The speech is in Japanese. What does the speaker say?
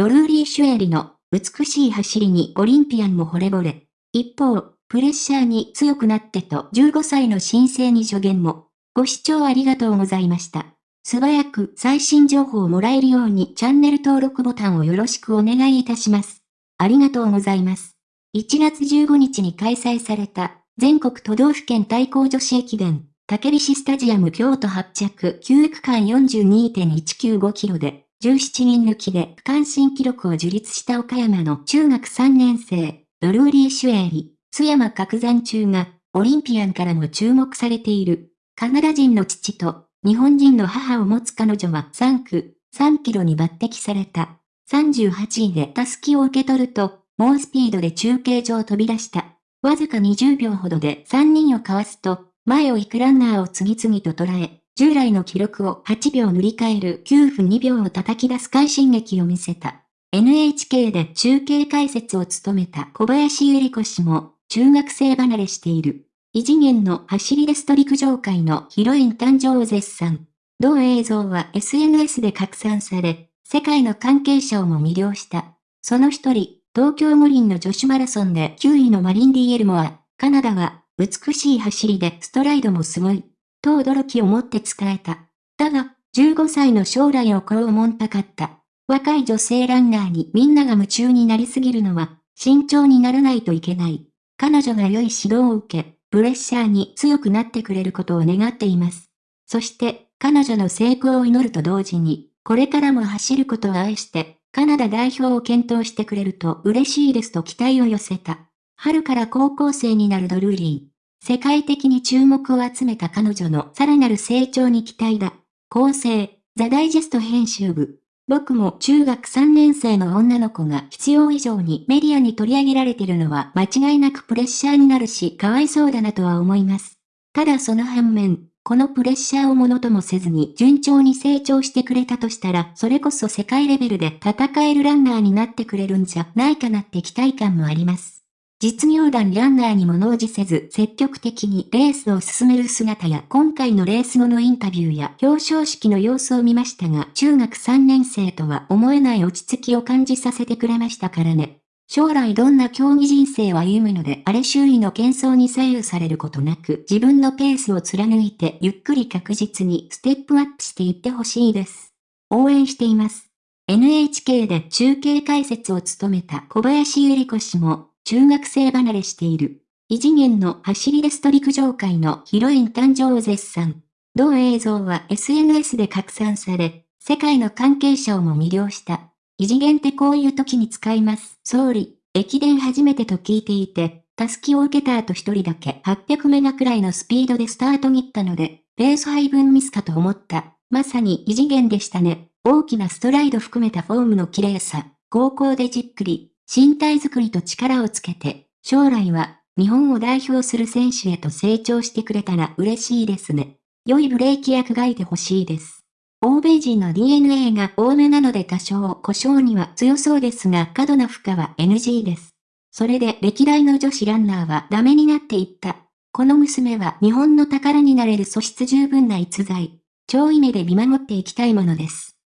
ドルーリー・シュエリの美しい走りにオリンピアンも惚れ惚れ。一方、プレッシャーに強くなってと15歳の新生に助言も。ご視聴ありがとうございました。素早く最新情報をもらえるようにチャンネル登録ボタンをよろしくお願いいたします。ありがとうございます。1月15日に開催された全国都道府県対抗女子駅伝、竹菱スタジアム京都発着9区間42.195キロで17人抜きで区間新記録を樹立した岡山の中学3年生、ドルーリー・シュエーリ、津山角山中がオリンピアンからも注目されている。カナダ人の父と日本人の母を持つ彼女は3区、3キロに抜擢された。38位でタスキを受け取ると、猛スピードで中継所を飛び出した。わずか20秒ほどで3人をかわすと、前を行くランナーを次々と捉え、従来の記録を8秒塗り替える9分2秒を叩き出す快進撃を見せた。NHK で中継解説を務めた小林ゆり子氏も、中学生離れしている。異次元の走りレスト陸上界のヒロイン誕生を絶賛。同映像は SNS で拡散され、世界の関係者をも魅了した。その一人、東京五輪の女子マラソンで9位のマリンディエルモア、カナダは美しい走りでストライドもすごい、と驚きを持って伝えた。だが、15歳の将来をこう思んたかった。若い女性ランナーにみんなが夢中になりすぎるのは、慎重にならないといけない。彼女が良い指導を受け、プレッシャーに強くなってくれることを願っています。そして、彼女の成功を祈ると同時に、これからも走ることを愛して、カナダ代表を検討してくれると嬉しいですと期待を寄せた。春から高校生になるドルーリー。世界的に注目を集めた彼女のさらなる成長に期待だ。構成、ザ・ダイジェスト編集部。僕も中学3年生の女の子が必要以上にメディアに取り上げられてるのは間違いなくプレッシャーになるしかわいそうだなとは思います。ただその反面、このプレッシャーをものともせずに順調に成長してくれたとしたら、それこそ世界レベルで戦えるランナーになってくれるんじゃないかなって期待感もあります。実業団ランナーに物おじせず積極的にレースを進める姿や今回のレース後のインタビューや表彰式の様子を見ましたが中学3年生とは思えない落ち着きを感じさせてくれましたからね。将来どんな競技人生を歩むのであれ周囲の喧騒に左右されることなく自分のペースを貫いてゆっくり確実にステップアップしていってほしいです。応援しています。NHK で中継解説を務めた小林ゆり子氏も中学生離れしている。異次元の走りレスト陸上界のヒロイン誕生を絶賛。同映像は SNS で拡散され、世界の関係者をも魅了した。異次元ってこういう時に使います。総理、駅伝初めてと聞いていて、タスキを受けた後一人だけ800メガくらいのスピードでスタート切ったので、ペース配分ミスかと思った。まさに異次元でしたね。大きなストライド含めたフォームの綺麗さ。高校でじっくり、身体づくりと力をつけて、将来は日本を代表する選手へと成長してくれたら嬉しいですね。良いブレーキ役がいてほしいです。欧米人の DNA が多めなので多少故障には強そうですが過度な負荷は NG です。それで歴代の女子ランナーはダメになっていった。この娘は日本の宝になれる素質十分な逸材。超イメで見守っていきたいものです。